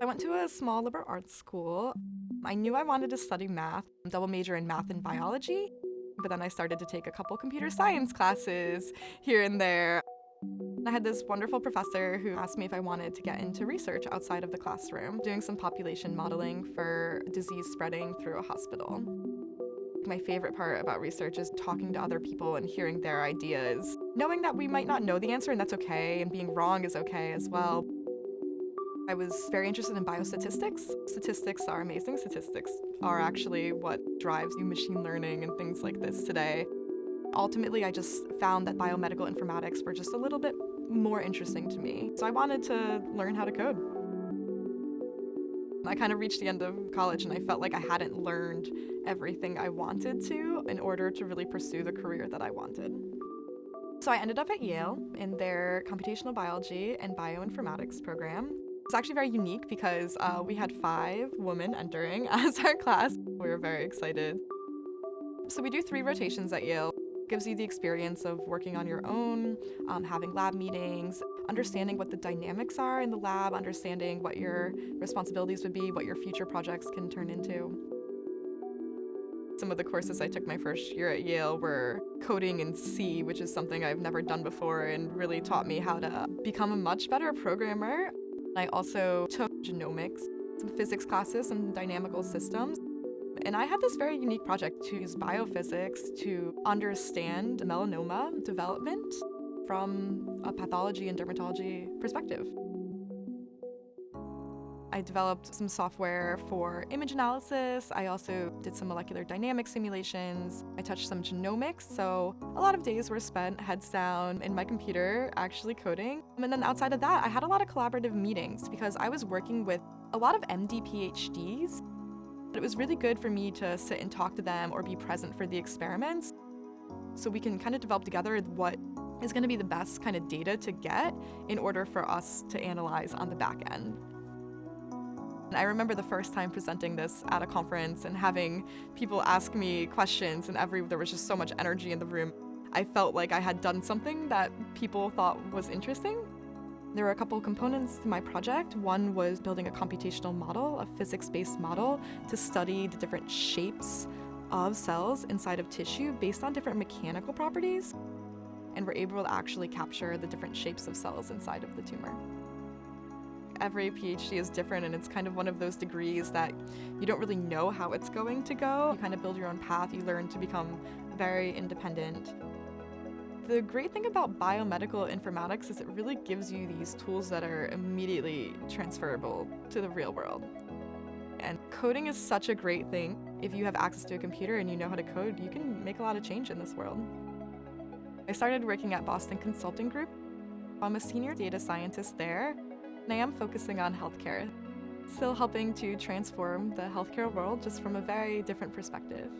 I went to a small liberal arts school. I knew I wanted to study math, double major in math and biology, but then I started to take a couple computer science classes here and there. I had this wonderful professor who asked me if I wanted to get into research outside of the classroom, doing some population modeling for disease spreading through a hospital. My favorite part about research is talking to other people and hearing their ideas. Knowing that we might not know the answer and that's okay, and being wrong is okay as well. I was very interested in biostatistics. Statistics are amazing. Statistics are actually what drives new machine learning and things like this today. Ultimately, I just found that biomedical informatics were just a little bit more interesting to me. So I wanted to learn how to code. I kind of reached the end of college and I felt like I hadn't learned everything I wanted to in order to really pursue the career that I wanted. So I ended up at Yale in their computational biology and bioinformatics program. It's actually very unique because uh, we had five women entering as our class. We were very excited. So we do three rotations at Yale. It gives you the experience of working on your own, um, having lab meetings, understanding what the dynamics are in the lab, understanding what your responsibilities would be, what your future projects can turn into. Some of the courses I took my first year at Yale were coding in C, which is something I've never done before and really taught me how to become a much better programmer. I also took genomics, some physics classes, some dynamical systems. And I had this very unique project to use biophysics to understand melanoma development from a pathology and dermatology perspective. I developed some software for image analysis. I also did some molecular dynamic simulations. I touched some genomics, so a lot of days were spent heads down in my computer actually coding. And then outside of that, I had a lot of collaborative meetings because I was working with a lot of MD PhDs. It was really good for me to sit and talk to them or be present for the experiments so we can kind of develop together what is going to be the best kind of data to get in order for us to analyze on the back end. I remember the first time presenting this at a conference and having people ask me questions and every there was just so much energy in the room. I felt like I had done something that people thought was interesting. There were a couple components to my project. One was building a computational model, a physics-based model, to study the different shapes of cells inside of tissue based on different mechanical properties. And we're able to actually capture the different shapes of cells inside of the tumor every PhD is different and it's kind of one of those degrees that you don't really know how it's going to go. You kind of build your own path, you learn to become very independent. The great thing about biomedical informatics is it really gives you these tools that are immediately transferable to the real world. And coding is such a great thing. If you have access to a computer and you know how to code, you can make a lot of change in this world. I started working at Boston Consulting Group. I'm a senior data scientist there, and I am focusing on healthcare. Still helping to transform the healthcare world just from a very different perspective.